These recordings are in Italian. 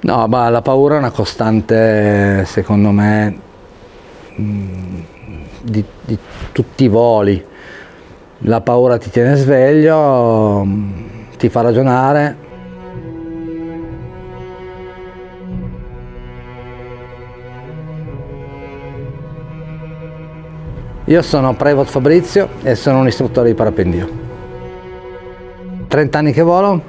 No, ma la paura è una costante, secondo me, mm, di, di tutti i voli. La paura ti tiene sveglio, mm, ti fa ragionare, Io sono Prevot Fabrizio e sono un istruttore di parapendio. 30 anni che volo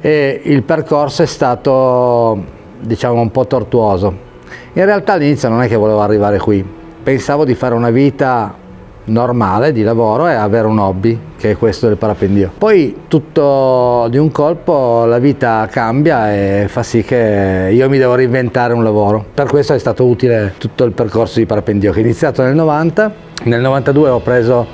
e il percorso è stato diciamo un po' tortuoso. In realtà all'inizio non è che volevo arrivare qui, pensavo di fare una vita normale di lavoro e avere un hobby che è questo del parapendio. Poi tutto di un colpo la vita cambia e fa sì che io mi devo reinventare un lavoro. Per questo è stato utile tutto il percorso di parapendio che è iniziato nel 90, nel 92 ho preso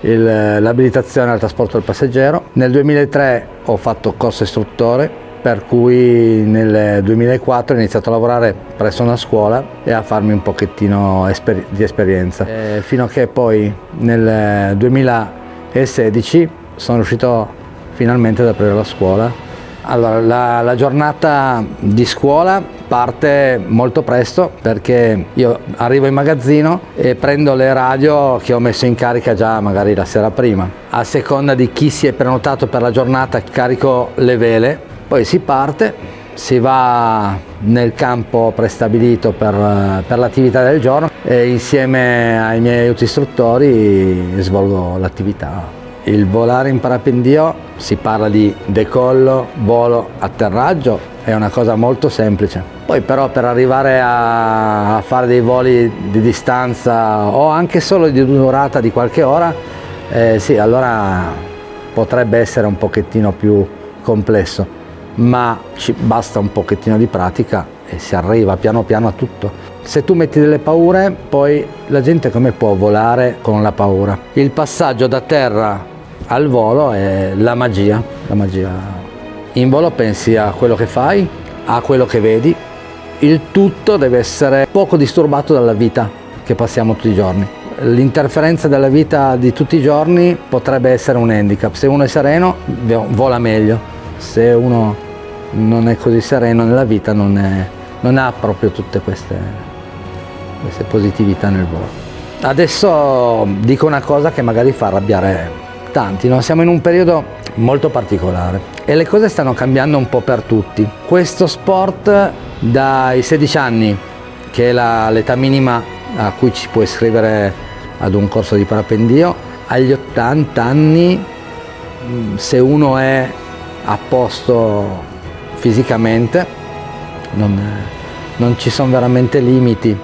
l'abilitazione al trasporto del passeggero, nel 2003 ho fatto corso istruttore per cui nel 2004 ho iniziato a lavorare presso una scuola e a farmi un pochettino esper di esperienza, e fino a che poi nel 2016 sono riuscito finalmente ad aprire la scuola. Allora, la, la giornata di scuola parte molto presto perché io arrivo in magazzino e prendo le radio che ho messo in carica già magari la sera prima. A seconda di chi si è prenotato per la giornata carico le vele poi si parte, si va nel campo prestabilito per, per l'attività del giorno e insieme ai miei aiuti istruttori svolgo l'attività. Il volare in parapendio si parla di decollo, volo, atterraggio, è una cosa molto semplice. Poi però per arrivare a, fare dei voli di distanza o anche solo di durata di qualche ora, eh, sì, allora potrebbe essere un pochettino più complesso ma ci basta un pochettino di pratica e si arriva piano piano a tutto. Se tu metti delle paure, poi la gente come può volare con la paura? Il passaggio da terra al volo è la magia, la magia. In volo pensi a quello che fai, a quello che vedi, il tutto deve essere poco disturbato dalla vita che passiamo tutti i giorni. L'interferenza della vita di tutti i giorni potrebbe essere un handicap, se uno è sereno vola meglio, se uno non è così sereno nella vita, non, è, non ha proprio tutte queste, queste positività nel volo. Adesso dico una cosa che magari fa arrabbiare tanti, no? siamo in un periodo molto particolare e le cose stanno cambiando un po' per tutti. Questo sport dai 16 anni, che è l'età minima a cui ci può iscrivere ad un corso di parapendio, agli 80 anni se uno è a posto fisicamente, non, non ci sono veramente limiti.